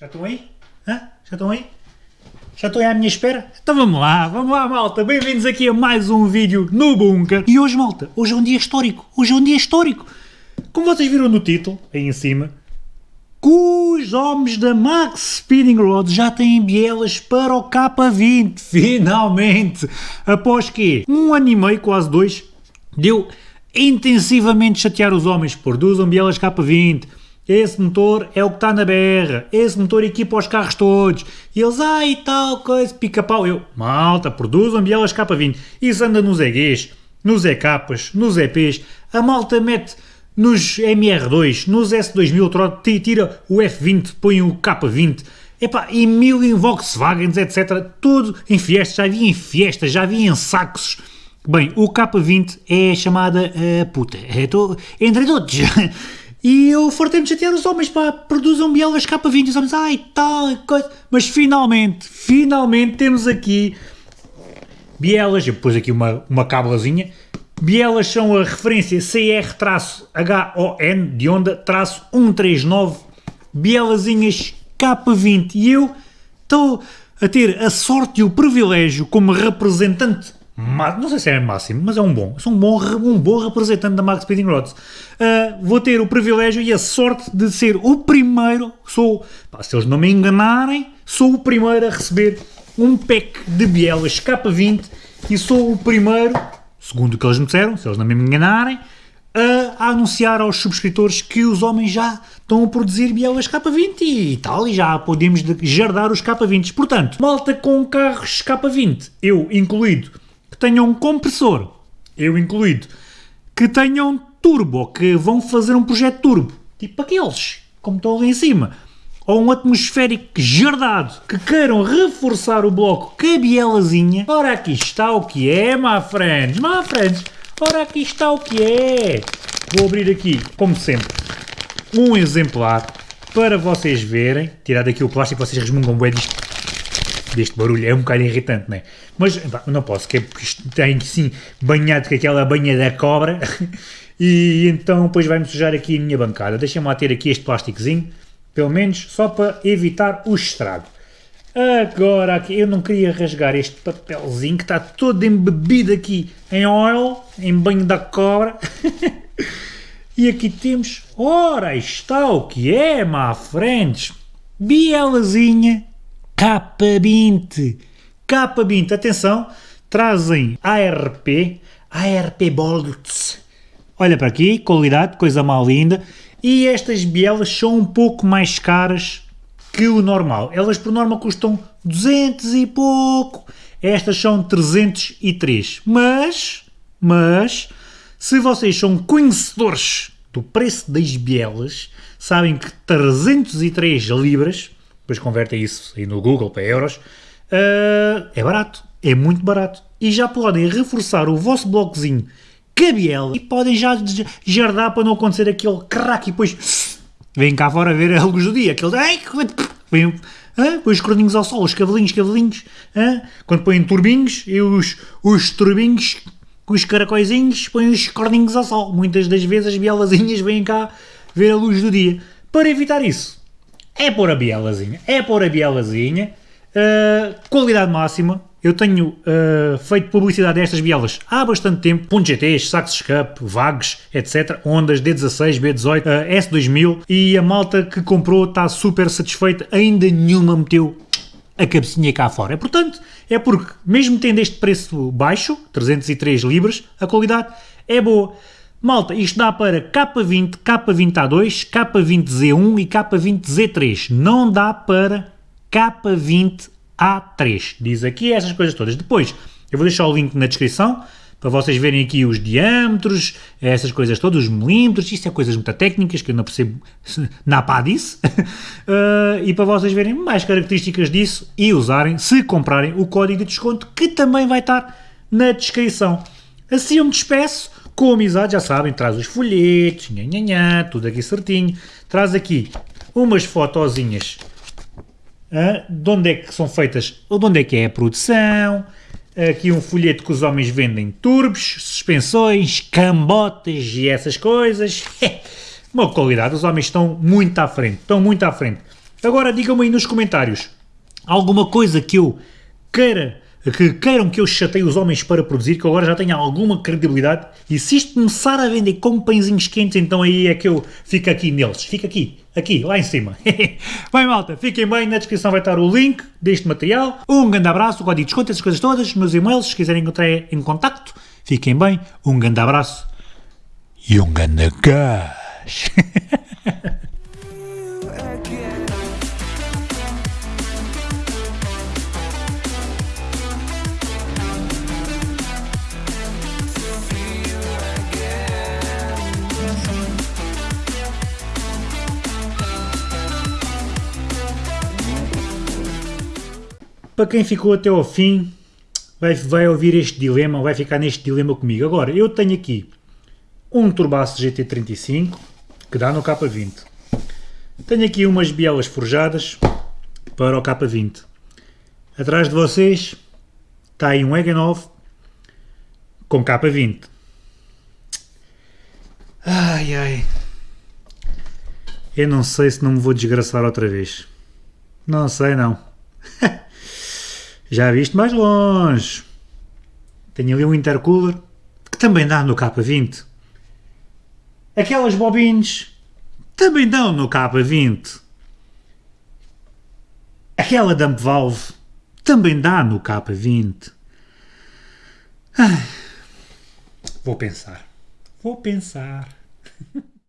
Já estão aí? Hã? Já estão aí? Já estão aí à minha espera? Então vamos lá, vamos lá malta, bem-vindos aqui a mais um vídeo no Bunker. E hoje malta, hoje é um dia histórico, hoje é um dia histórico. Como vocês viram no título, aí em cima, os homens da Max Speeding Rod já têm bielas para o K20, finalmente! Após que um ano e meio, quase dois, deu intensivamente chatear os homens, produzam bielas K20, esse motor é o que está na BR, esse motor equipa os carros todos, e eles, e tal coisa, pica-pau, eu, malta, produzam bielas K20, isso anda nos EGs, nos EKs, nos EPs, a malta mete nos MR2, nos S2000, tira o F20, põe o K20, epá, e mil em Volkswagens, etc, tudo em fiestas, já havia em fiestas, já havia em sacos, Bem, o K20 é chamada uh, puta, é, entre todos. E eu fartei-me chatear os homens, pá, produzam bielas K20, os homens, ai, tal, coisa. Mas finalmente, finalmente temos aqui bielas, eu pus aqui uma, uma cábulazinha, bielas são a referência CR-HON, de onda, traço 139, bielazinhas K20, e eu estou a ter a sorte e o privilégio como representante não sei se é máximo, mas é um bom, sou um bom, um bom representante da Max Speeding Rods. Uh, vou ter o privilégio e a sorte de ser o primeiro, sou, pá, se eles não me enganarem, sou o primeiro a receber um pack de bielas K20 e sou o primeiro, segundo o que eles me disseram, se eles não me enganarem, a, anunciar aos subscritores que os homens já estão a produzir bielas K20 e tal, e já podemos jardar os K20. Portanto, malta com carros K20, eu incluído, tenham um compressor, eu incluído, que tenham turbo, que vão fazer um projeto turbo, tipo aqueles, como estão ali em cima, ou um atmosférico jardado, que queiram reforçar o bloco com a bielazinha, ora aqui está o que é, my friends, my friends, ora aqui está o que é. Vou abrir aqui, como sempre, um exemplar para vocês verem, tirar daqui o plástico, vocês resmungam bem disto deste barulho, é um bocado irritante, não é? Mas pá, não posso, que é porque tem sim banhado com aquela banha da cobra e então depois vai-me sujar aqui a minha bancada. Deixa-me lá ter aqui este plásticozinho, pelo menos só para evitar o estrago. Agora aqui, eu não queria rasgar este papelzinho que está todo embebido aqui em oil, em banho da cobra. e aqui temos, ora está o que é, má frentes, bielazinha K20. K20, atenção, trazem ARP, ARP Bolts. Olha para aqui, qualidade, coisa mal linda. E estas bielas são um pouco mais caras que o normal. Elas por norma custam 200 e pouco. Estas são 303. Mas, mas, se vocês são conhecedores do preço das bielas, sabem que 303 libras depois convertem isso aí no Google para euros, uh, é barato, é muito barato. E já podem reforçar o vosso blocozinho cabiel e podem já jardar para não acontecer aquele crack e depois vem cá fora ver a luz do dia, aquele vem, ah, põe os corninhos ao sol, os cavalinhos, cavalinhos, ah, quando põem turbinhos e os, os turbinhos com os caracóizinhos põem os corninhos ao sol. Muitas das vezes as bielazinhas vêm cá ver a luz do dia. Para evitar isso, é pôr a bielazinha, é pôr a bielazinha, uh, qualidade máxima, eu tenho uh, feito publicidade destas bielas há bastante tempo, GTs, sacos escape, vags, etc, ondas D16, B18, uh, S2000 e a malta que comprou está super satisfeita, ainda nenhuma meteu a cabecinha cá fora. Portanto, é porque mesmo tendo este preço baixo, 303 libras, a qualidade é boa. Malta, isto dá para K20, K20A2, K20Z1 e K20Z3. Não dá para K20A3. Diz aqui essas coisas todas. Depois, eu vou deixar o link na descrição para vocês verem aqui os diâmetros, essas coisas todas, os milímetros, isto é coisas muito técnicas que eu não percebo na pá disso, uh, e para vocês verem mais características disso e usarem, se comprarem, o código de desconto que também vai estar na descrição. Assim eu me despeço, com amizade, já sabem, traz os folhetos, nha, nha, nha, tudo aqui certinho. Traz aqui umas fotozinhas ah, de onde é que são feitas, de onde é que é a produção. Aqui um folheto que os homens vendem turbos, suspensões, cambotas e essas coisas. Uma qualidade, os homens estão muito à frente, estão muito à frente. Agora digam-me aí nos comentários alguma coisa que eu queira, que queiram que eu chateie os homens para produzir, que eu agora já tenha alguma credibilidade, e se isto começar a vender como pãezinhos quentes, então aí é que eu fico aqui neles. Fica aqui, aqui, lá em cima. bem, malta, fiquem bem, na descrição vai estar o link deste material. Um grande abraço, o código de desconto, essas coisas todas, meus e-mails, se quiserem entrar em contacto. Fiquem bem, um grande abraço e um grande gás. Para quem ficou até ao fim, vai, vai ouvir este dilema, vai ficar neste dilema comigo. Agora, eu tenho aqui um Turbaço GT35, que dá no K20. Tenho aqui umas bielas forjadas para o K20. Atrás de vocês está aí um EG9 com K20. Ai ai. Eu não sei se não me vou desgraçar outra vez. Não sei não. Já viste mais longe. Tenho ali um intercooler que também dá no K20. Aquelas bobines também dão no K20. Aquela dump valve também dá no K20. Vou pensar. Vou pensar.